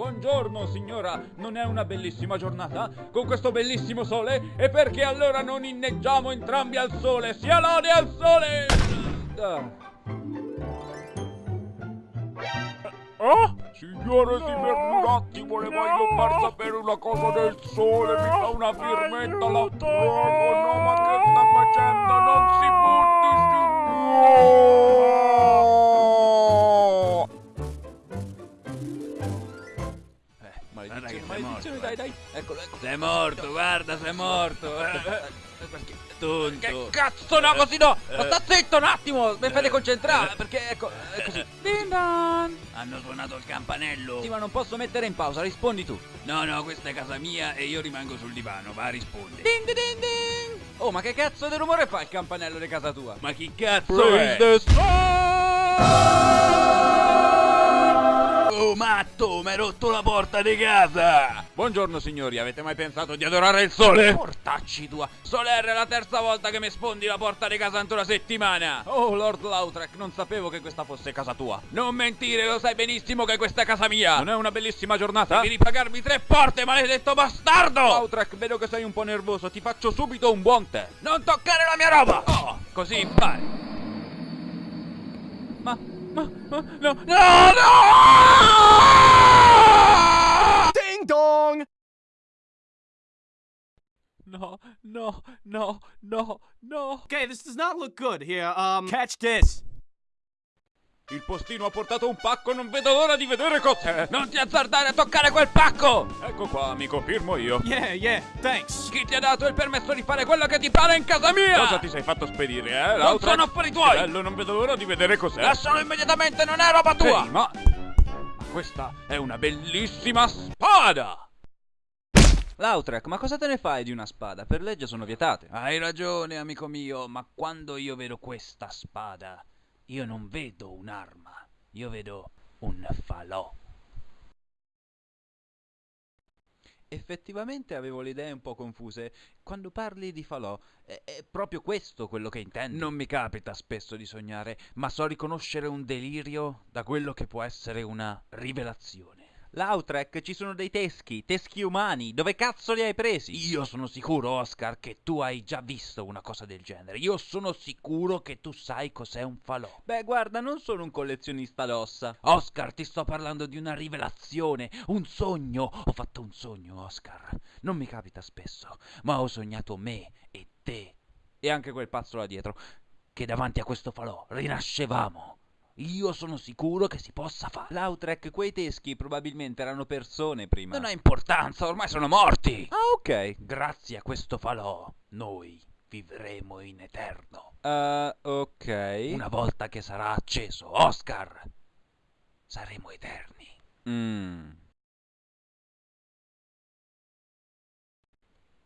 Buongiorno signora, non è una bellissima giornata? Con questo bellissimo sole? E perché allora non inneggiamo entrambi al sole? Sia lode al sole! Ah. Oh? Signore, si fermi un attimo, le voglio far sapere una cosa del sole, mi fa una firmetta, la prego, no, ma che sta facendo? Non si butti su... Eh, maledizione, maledizione, dai, dai, eccolo, eccolo. Sei morto, guarda, sei morto. Eh, Eh, perché? Tonto. Che cazzo, no, così no! Ma sta zitto un attimo, mi fate concentrare, perché ecco, è così. Din dan. Hanno suonato il campanello. Sì, ma non posso mettere in pausa, rispondi tu. No, no, questa è casa mia e io rimango sul divano, va, rispondi. Ding ding ding! Oh, ma che cazzo di rumore fa il campanello di casa tua? Ma chi cazzo Praise è? Oh, matto, mi hai rotto la porta di casa! Buongiorno signori, avete mai pensato di adorare il sole? Portacci tua! Soler, è la terza volta che mi spondi la porta di casa entro una settimana! Oh, Lord Lautrec, non sapevo che questa fosse casa tua. Non mentire, lo sai benissimo che questa è casa mia! Non è una bellissima giornata? Devi ripagarmi tre porte, maledetto bastardo! Lautrec, vedo che sei un po' nervoso, ti faccio subito un buon tè. Non toccare la mia roba! Oh, così impari! Ma, ma, ma, no, No, no! Ding dong! No, no, no, no, no. Okay, this does not look good. Here, um, catch this. Il postino ha portato un pacco, non vedo l'ora di vedere cos'è. Non ti azzardare a toccare quel pacco! Ecco qua, amico, firmo io. Yeah, yeah, thanks. Chi ti ha dato il permesso di fare quello che ti pare in casa mia? Cosa ti sei fatto spedire, eh? Non sono affari tuoi! Bello, non vedo l'ora di vedere cos'è. Lascialo immediatamente, non è roba tua! Ehi, ma... Questa è una bellissima spada! Lautrec, ma cosa te ne fai di una spada? Per legge sono vietate. Hai ragione, amico mio, ma quando io vedo questa spada, io non vedo un'arma, io vedo un falò. Effettivamente avevo le idee un po' confuse. Quando parli di falò, è, è proprio questo quello che intendi? Non mi capita spesso di sognare, ma so riconoscere un delirio da quello che può essere una rivelazione. Lautrec, ci sono dei teschi, teschi umani. Dove cazzo li hai presi? Io sono sicuro, Oscar, che tu hai già visto una cosa del genere. Io sono sicuro che tu sai cos'è un falò. Beh, guarda, non sono un collezionista d'ossa. Oscar, ti sto parlando di una rivelazione, un sogno. Ho fatto un sogno, Oscar. Non mi capita spesso, ma ho sognato me e te, E anche quel pazzo là dietro. che davanti a questo falò rinascevamo. Io sono sicuro che si possa fare. Lautrec, quei teschi probabilmente erano persone prima. Non ha importanza, ormai sono morti. Ah, ok. Grazie a questo falò, noi vivremo in eterno. Uh, ok. Una volta che sarà acceso, Oscar, saremo eterni. Mm.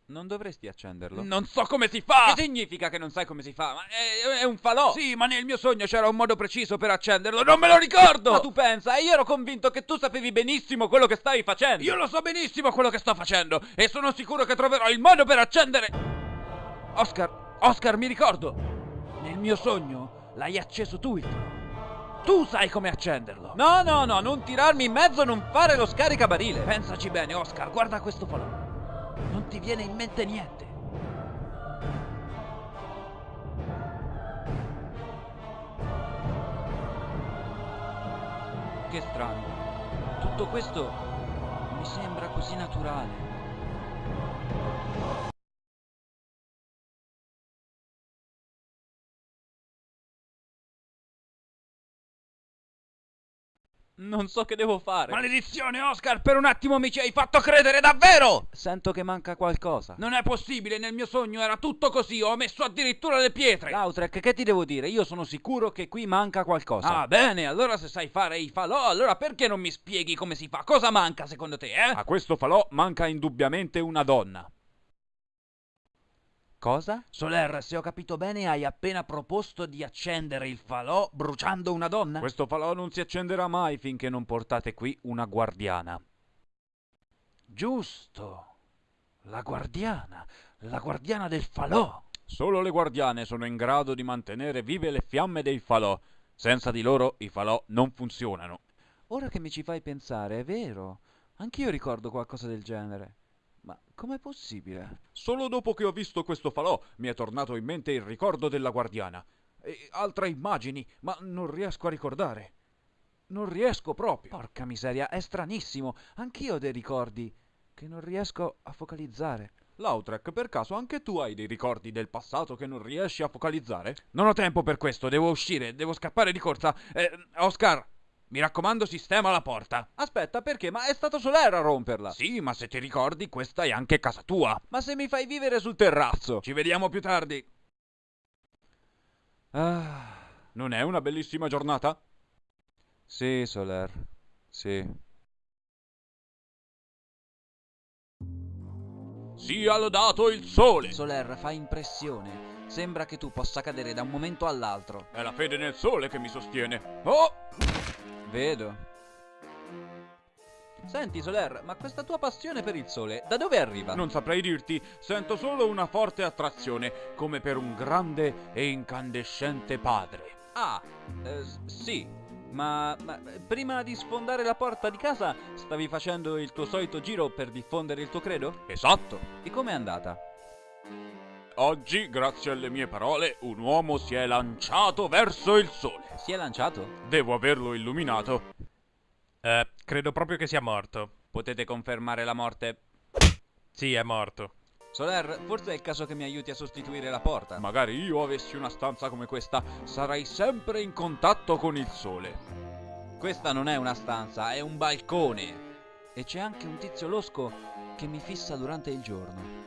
Non dovresti accenderlo. Non so come si fa! Che significa che non sai come si fa? Ma è, è un falò! Sì, ma nel mio sogno c'era un modo preciso per accenderlo, non me lo ricordo! Ma tu pensa, io ero convinto che tu sapevi benissimo quello che stavi facendo! Io lo so benissimo quello che sto facendo e sono sicuro che troverò il modo per accendere. Oscar, Oscar, mi ricordo. Nel mio sogno l'hai acceso tu il. Tu sai come accenderlo. No, no, no, non tirarmi in mezzo, non fare lo scaricabarile! Pensaci bene, Oscar, guarda questo falò. Non ti viene in mente niente. Che strano. Tutto questo mi sembra così naturale. Non so che devo fare. Maledizione, Oscar, per un attimo mi ci hai fatto credere davvero! Sento che manca qualcosa. Non è possibile, nel mio sogno era tutto così, ho messo addirittura le pietre. Lautrec, che ti devo dire? Io sono sicuro che qui manca qualcosa. Ah, bene, allora se sai fare i falò, allora perché non mi spieghi come si fa? Cosa manca secondo te, eh? A questo falò manca indubbiamente una donna. Cosa? Soler, se ho capito bene, hai appena proposto di accendere il falò bruciando una donna? Questo falò non si accenderà mai finché non portate qui una guardiana. Giusto. La guardiana, la guardiana del falò. Solo le guardiane sono in grado di mantenere vive le fiamme dei falò. Senza di loro i falò non funzionano. Ora che mi ci fai pensare, è vero. Anch'io ricordo qualcosa del genere. Ma com'è possibile? Solo dopo che ho visto questo falò mi è tornato in mente il ricordo della guardiana. E altre immagini, ma non riesco a ricordare. Non riesco proprio. Porca miseria, è stranissimo. Anch'io ho dei ricordi che non riesco a focalizzare. Lautrec, per caso anche tu hai dei ricordi del passato che non riesci a focalizzare? Non ho tempo per questo, devo uscire, devo scappare di corsa. Eh, Oscar, mi raccomando, sistema la porta. Aspetta, perché? Ma è stato Soler a romperla. Sì, ma se ti ricordi, questa è anche casa tua. Ma se mi fai vivere sul terrazzo? Ci vediamo più tardi. Ah, non è una bellissima giornata? Sì, Soler. Sì. Sia lodato il sole! Soler fa impressione. Sembra che tu possa cadere da un momento all'altro. È la fede nel sole che mi sostiene. Oh! Vedo. Senti, Soler, ma questa tua passione per il sole, da dove arriva? Non saprei dirti, sento solo una forte attrazione, come per un grande e incandescente padre. Ah, eh, sì. Ma, ma prima di sfondare la porta di casa stavi facendo il tuo solito giro per diffondere il tuo credo? Esatto. E com'è andata? Oggi, grazie alle mie parole, un uomo si è lanciato verso il sole. Si è lanciato? Devo averlo illuminato. Eh, credo proprio che sia morto. Potete confermare la morte? Sì, è morto. Soler, forse è il caso che mi aiuti a sostituire la porta. Magari io avessi una stanza come questa, sarei sempre in contatto con il sole. Questa non è una stanza, è un balcone. E c'è anche un tizio losco che mi fissa durante il giorno.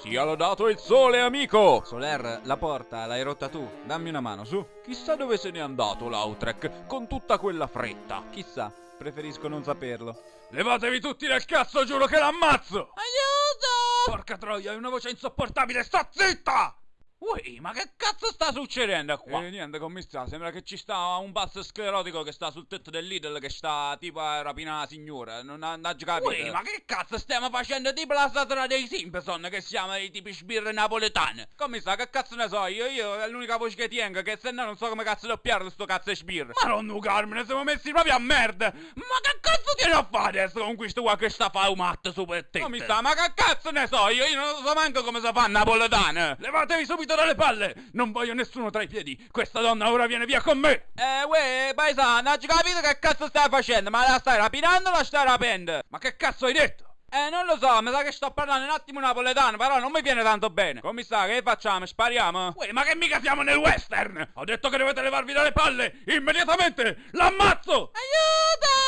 Sia lodato il sole, amico! Soler, la porta l'hai rotta tu. Dammi una mano, su. Chissà dove se n'è andato Lautrec, con tutta quella fretta. Chissà, preferisco non saperlo. Levatevi tutti dal cazzo, giuro che l'ammazzo! Aiuto! Porca troia, hai una voce insopportabile, sta zitta! Ui, ma che cazzo sta succedendo qua? Eh, niente, commissà, sembra che ci sta un pazzo sclerotico che sta sul tetto del Lidl che sta tipo a rapinare la signora, non ha non capito. Ui, ma che cazzo stiamo facendo tipo la statura dei Simpson che siamo i tipi sbirre napoletane? Commissà, che cazzo ne so io, io è l'unica voce che tengo, che se no non so come cazzo doppiarlo sto cazzo di sbirro. Ma non Carmine, siamo messi proprio a merda! Ma che cazzo tieni a fare adesso con questo qua che sta a fare un matto su per te? Commissà, ma che cazzo ne so io, io non so manco come si fa napoletane. Levatevi subito dalle palle! Non voglio nessuno tra i piedi! Questa donna ora viene via con me! Eh, uè, paesano, hai capito che cazzo stai facendo? Ma la stai rapinando o la stai rapendo? Ma che cazzo hai detto? Eh, non lo so, mi sa che sto parlando un attimo napoletano, però non mi viene tanto bene. Commissario, che facciamo? Spariamo? Uè, ma che mica siamo nel western! Ho detto che dovete levarvi dalle palle! Immediatamente! L'ammazzo! Aiuto!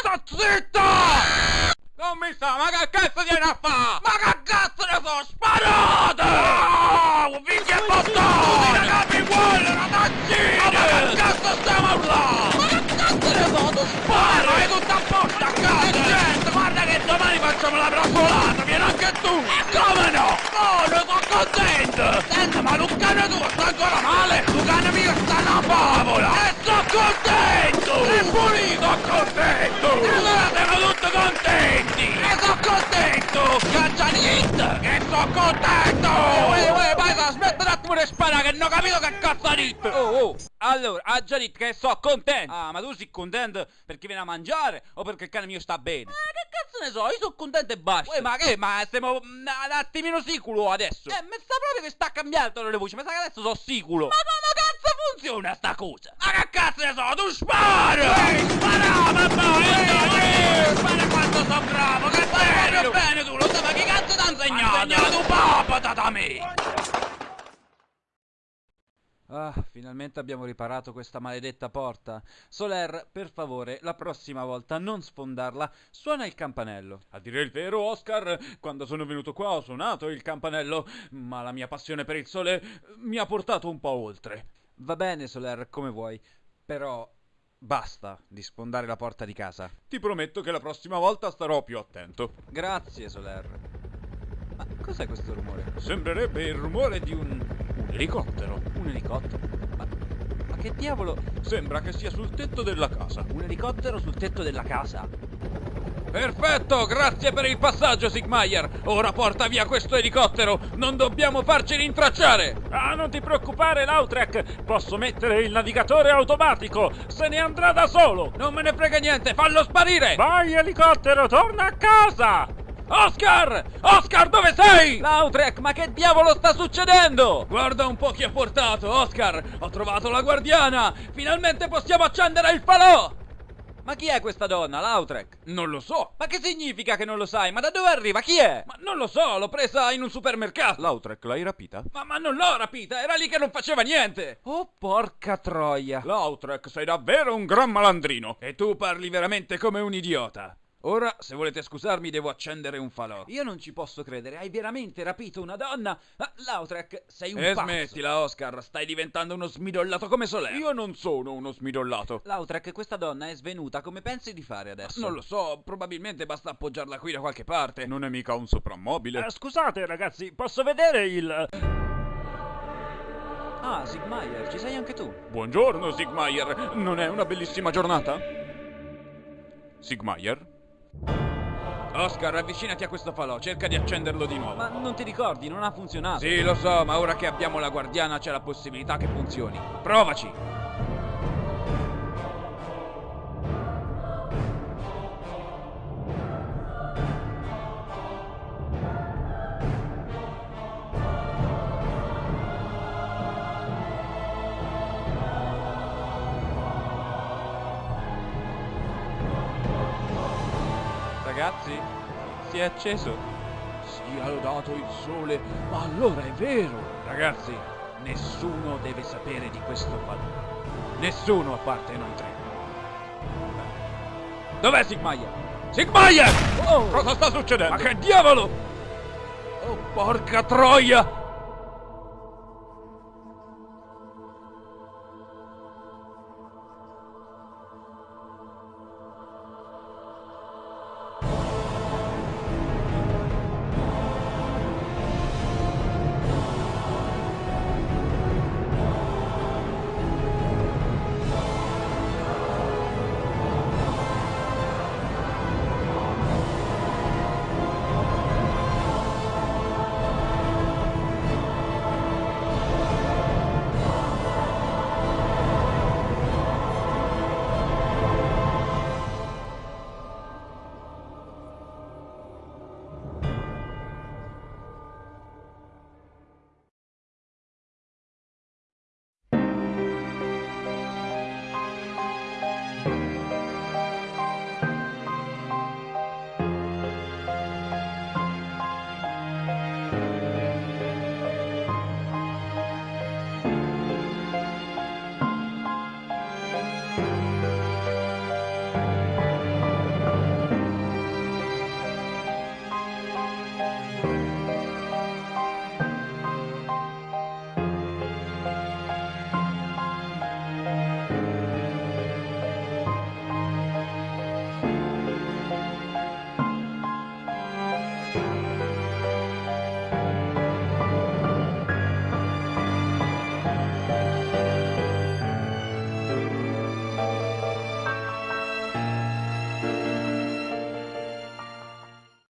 Sta zitta! Commissario, ma che cazzo viene a fa? Ma che cazzo ne so, sparate! Oh, Vicky e bottone! Tutti capi uguali, ragazzini! Ma che cazzo stiamo urlare? Ma che cazzo ne so, tu spara! Vai tutta a posto a casa! Certo, guarda che domani facciamo la brassolata, vieni anche tu! E come no? Oh, ne sono contento! Senta, ma Lucano tuo sta ancora male? Lucano mio sta una favola! E sono contento! Pulito! Sono contento! E allora siamo tutti contenti! E sono contento! Caccianit! E sono contento! Uè, uè, paesa, aspetta un attimo di sparare che non ho capito che cazzo ha detto! Oh, oh! Allora, ha già detto che sono contento! Ah, ma tu sei contento perché viene a mangiare o perché il cane mio sta bene? Ma che cazzo ne so, io sono contento e basta! Uè, ma che? Ma stiamo mm, un attimino sicuro adesso! Eh, mi sta proprio che sta cambiando le voci, mi sa che adesso sono sicuro! Ma come cazzo funziona sta cosa? Ma che cazzo ne so, tu spara! Ehi, spara, mamma! Ehi, spara quanto sono bravo! Che proprio bene tu, lo sai, ma che cazzo ti ha insegnato? Ha insegnato papà da me! Ah, finalmente abbiamo riparato questa maledetta porta. Soler, per favore, la prossima volta non sfondarla. Suona il campanello. A dire il vero, Oscar, quando sono venuto qua ho suonato il campanello, ma la mia passione per il sole mi ha portato un po' oltre. Va bene, Soler, come vuoi. Però basta di sfondare la porta di casa. Ti prometto che la prossima volta starò più attento. Grazie, Soler. Ma cos'è questo rumore? Sembrerebbe il rumore di un, un elicottero. Un elicottero? Ma, ma che diavolo? Sembra che sia sul tetto della casa. Un elicottero sul tetto della casa? Perfetto, grazie per il passaggio, Sigmayer. Ora porta via questo elicottero. Non dobbiamo farci rintracciare. Ah, non ti preoccupare, Lautrec! Posso mettere il navigatore automatico! Se ne andrà da solo! Non me ne frega niente, fallo sparire! Vai, elicottero, torna a casa! Oscar! Oscar, dove sei? Lautrec, ma che diavolo sta succedendo? Guarda un po' chi ha portato, Oscar! Ho trovato la guardiana! Finalmente possiamo accendere il falò! Ma chi è questa donna, Lautrec? Non lo so. Ma che significa che non lo sai? Ma da dove arriva? Chi è? Ma non lo so, l'ho presa in un supermercato. Lautrec, l'hai rapita? Ma, ma non l'ho rapita, era lì che non faceva niente. Oh, porca troia. Lautrec, sei davvero un gran malandrino! E tu parli veramente come un idiota. Ora, se volete scusarmi, devo accendere un falò. Io non ci posso credere, hai veramente rapito una donna? Ah, Lautrec, sei un E pazzo. smettila, Oscar, stai diventando uno smidollato come Soler. Io non sono uno smidollato. Lautrec, questa donna è svenuta, come pensi di fare adesso? Non lo so, probabilmente basta appoggiarla qui da qualche parte. Non è mica un soprammobile. Eh, scusate ragazzi, posso vedere il... Ah, Sigmayer, ci sei anche tu? Buongiorno, Sigmayer. Non è una bellissima giornata? Sigmayer? Oscar, avvicinati a questo falò, cerca di accenderlo di nuovo. Ma non ti ricordi, non ha funzionato. Sì, lo so, ma ora che abbiamo la guardiana c'è la possibilità che funzioni. Provaci! Ragazzi, si è acceso. Sia lodato il sole, ma allora è vero. Ragazzi, nessuno deve sapere di questo falò. Nessuno a parte noi tre. Dov'è Sigmayer? Sigmayer! Oh, cosa sta succedendo? Ma che diavolo! Oh, porca troia!